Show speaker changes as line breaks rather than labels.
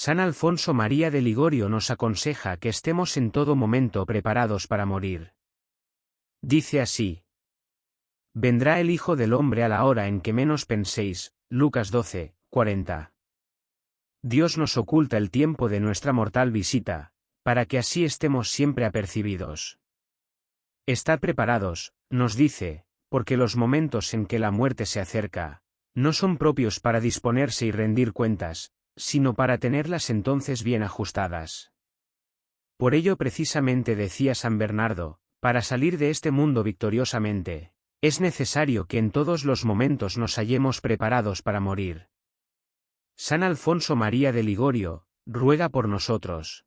San Alfonso María de Ligorio nos aconseja que estemos en todo momento preparados para morir. Dice así. Vendrá el Hijo del Hombre a la hora en que menos penséis, Lucas 12, 40. Dios nos oculta el tiempo de nuestra mortal visita, para que así estemos siempre apercibidos. Estad preparados, nos dice, porque los momentos en que la muerte se acerca, no son propios para disponerse y rendir cuentas, sino para tenerlas entonces bien ajustadas. Por ello precisamente decía San Bernardo, para salir de este mundo victoriosamente, es necesario que en todos los momentos nos hallemos preparados para morir. San Alfonso María de Ligorio, ruega por nosotros.